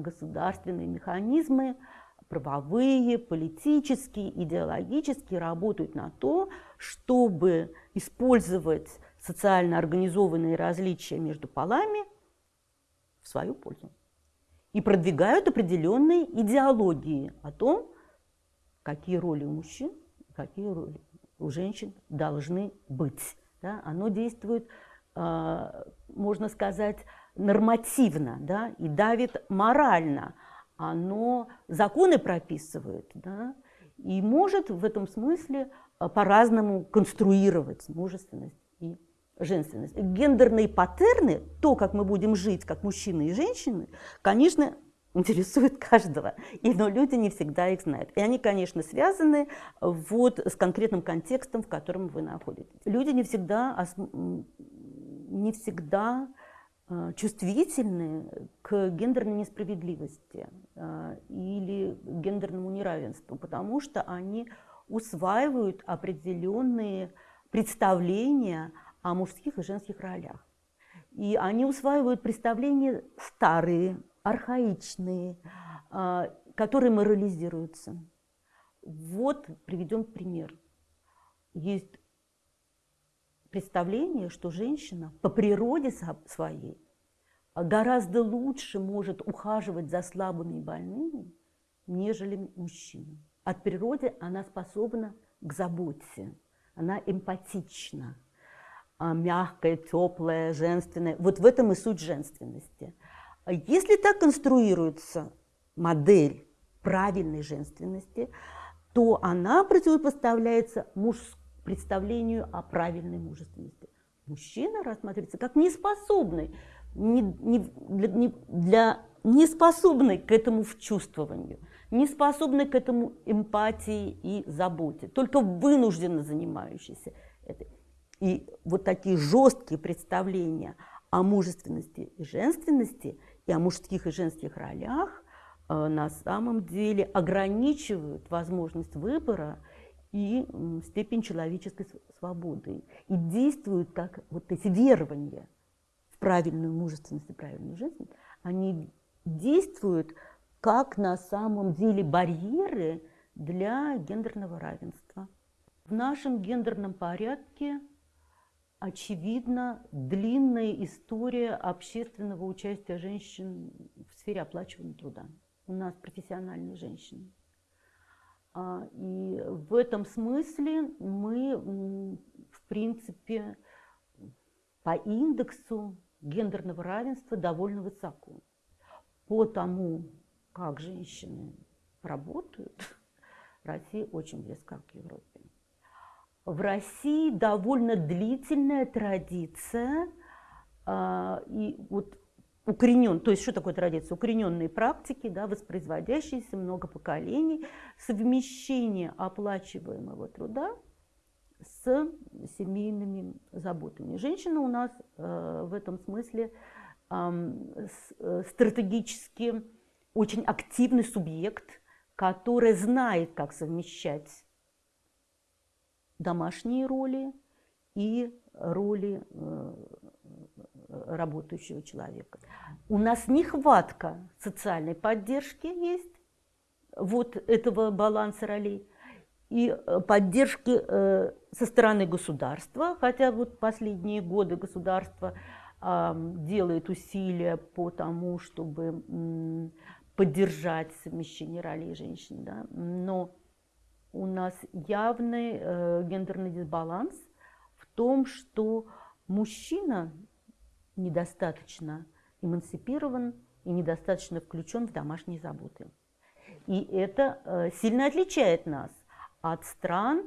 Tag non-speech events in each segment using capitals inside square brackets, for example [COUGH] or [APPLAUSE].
государственные механизмы, правовые, политические, идеологические, работают на то, чтобы использовать социально организованные различия между полами в свою пользу. И продвигают определенные идеологии о том, какие роли у мужчин, какие роли у женщин должны быть. Да? Оно действует, а, можно сказать, нормативно да, и давит морально. Оно законы прописывает да, и может в этом смысле а, по-разному конструировать мужественность и женственность. Гендерные паттерны, то, как мы будем жить, как мужчины и женщины, конечно, интересует каждого, и, [LAUGHS] но люди не всегда их знают. И они, конечно, связаны вот с конкретным контекстом, в котором вы находитесь. Люди не всегда, не всегда Э, чувствительны к гендерной несправедливости э, или гендерному неравенству, потому что они усваивают определенные представления о мужских и женских ролях. И они усваивают представления старые, архаичные, э, которые морализируются. Вот приведем пример. Есть представление, что женщина по природе своей гораздо лучше может ухаживать за слабыми и больными, нежели мужчина. От природы она способна к заботе, она эмпатична, а, мягкая, теплая, женственная. Вот в этом и суть женственности. Если так конструируется модель правильной женственности, то она противопоставляется мужской представлению о правильной мужественности. Мужчина рассматривается как неспособный, не, не, для, не, для неспособный к этому вчувствованию, неспособный к этому эмпатии и заботе, только вынужденно занимающийся этой. И вот такие жесткие представления о мужественности и женственности и о мужских и женских ролях э, на самом деле ограничивают возможность выбора и степень человеческой свободы. И действуют как вот эти верования в правильную мужественность и правильную жизнь, они действуют как на самом деле барьеры для гендерного равенства. В нашем гендерном порядке очевидно длинная история общественного участия женщин в сфере оплачиваемого труда. У нас профессиональные женщины. А, и в этом смысле мы, в принципе, по индексу гендерного равенства довольно высоко. По тому, как женщины работают, [LAUGHS] Россия очень близка к Европе. В России довольно длительная традиция, а, и вот укоренен, то есть что такое традиция? Укорененные практики, да, воспроизводящиеся много поколений, совмещение оплачиваемого труда с семейными заботами. Женщина у нас э, в этом смысле э, стратегически очень активный субъект, который знает, как совмещать домашние роли и роли э, работающего человека. У нас нехватка социальной поддержки есть, вот этого баланса ролей, и э, поддержки э, со стороны государства, хотя вот последние годы государство делает усилия по тому, чтобы поддержать совмещение ролей женщин, да? но у нас явный э, гендерный дисбаланс в том, что мужчина недостаточно эмансипирован и недостаточно включен в домашние заботы. И это э, сильно отличает нас от стран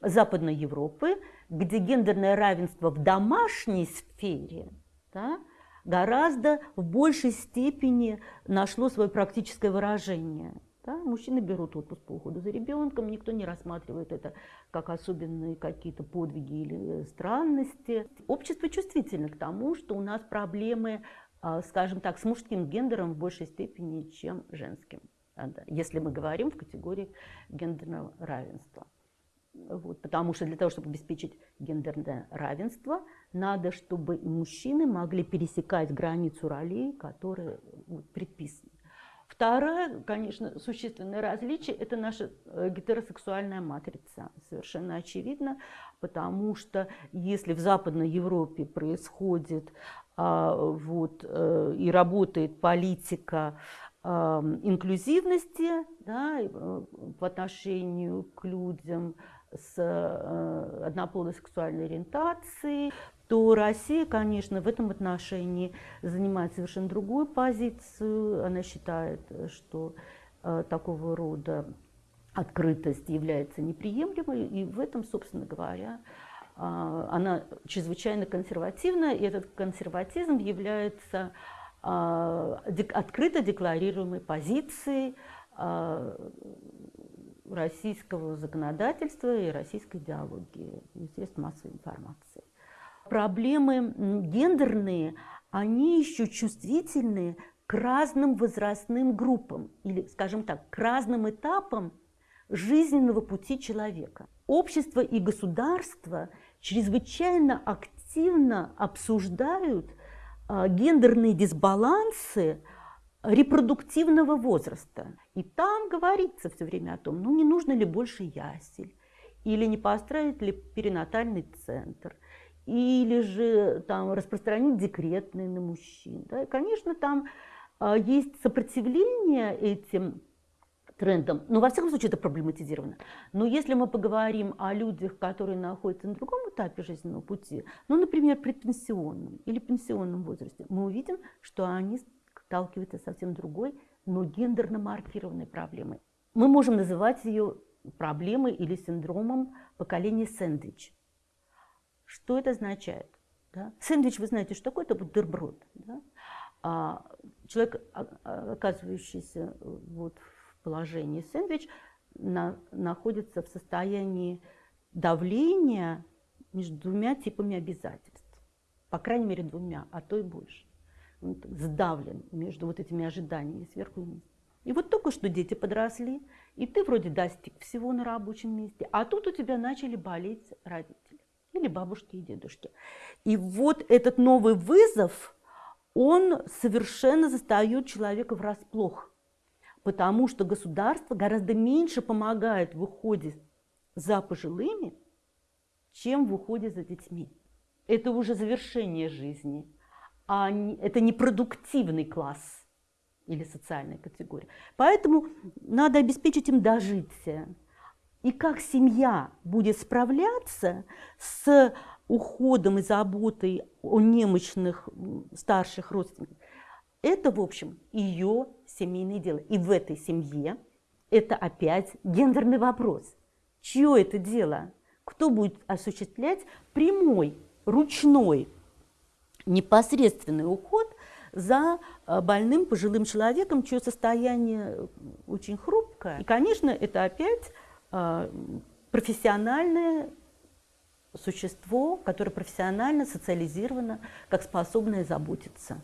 Западной Европы, где гендерное равенство в домашней сфере да, гораздо в большей степени нашло свое практическое выражение. Да? Мужчины берут отпуск по уходу за ребенком, никто не рассматривает это как особенные какие-то подвиги или странности. Общество чувствительно к тому, что у нас проблемы а, скажем так, с мужским гендером в большей степени, чем женским, если мы говорим в категории гендерного равенства. Вот, потому что для того, чтобы обеспечить гендерное равенство, надо, чтобы мужчины могли пересекать границу ролей, которые вот, предписаны. Второе, конечно, существенное различие – это наша э, гетеросексуальная матрица. Совершенно очевидно, потому что если в Западной Европе происходит а, вот, э, и работает политика а, инклюзивности да, э, по отношению к людям с однополой сексуальной ориентацией, то Россия, конечно, в этом отношении занимает совершенно другую позицию. Она считает, что э, такого рода открытость является неприемлемой, и в этом, собственно говоря, э, она чрезвычайно консервативна, и этот консерватизм является э, открыто декларируемой позицией э, российского законодательства и российской идеологии, средств массовой информации проблемы гендерные, они еще чувствительны к разным возрастным группам или, скажем так, к разным этапам жизненного пути человека. Общество и государство чрезвычайно активно обсуждают а, гендерные дисбалансы репродуктивного возраста. И там говорится все время о том, ну не нужно ли больше ясель, или не построить ли перинатальный центр – или же там распространить декретные на мужчин. Да? И, конечно, там а, есть сопротивление этим трендам, но во всяком случае это проблематизировано. Но если мы поговорим о людях, которые находятся на другом этапе жизненного пути, ну, например, предпенсионном или пенсионном возрасте, мы увидим, что они сталкиваются с совсем другой, но гендерно маркированной проблемой. Мы можем называть ее проблемой или синдромом поколения сэндвич. Что это означает? Да? Сэндвич, вы знаете, что такое? Это бутерброд. Да? А человек, а, а, оказывающийся вот в положении сэндвич, на, находится в состоянии давления между двумя типами обязательств. По крайней мере, двумя, а то и больше. Он сдавлен между вот этими ожиданиями сверху и вниз. И вот только что дети подросли, и ты вроде достиг всего на рабочем месте, а тут у тебя начали болеть родители или бабушки и дедушки. И вот этот новый вызов, он совершенно застает человека врасплох, потому что государство гораздо меньше помогает в уходе за пожилыми, чем в уходе за детьми. Это уже завершение жизни, а не, это не продуктивный класс или социальная категория. Поэтому надо обеспечить им дожитие и как семья будет справляться с уходом и заботой о немощных старших родственниках, это, в общем, ее семейное дело. И в этой семье это опять гендерный вопрос. Чье это дело? Кто будет осуществлять прямой, ручной, непосредственный уход за э, больным пожилым человеком, чье состояние очень хрупкое. И, конечно, это опять а, профессиональное существо, которое профессионально социализировано, как способное заботиться.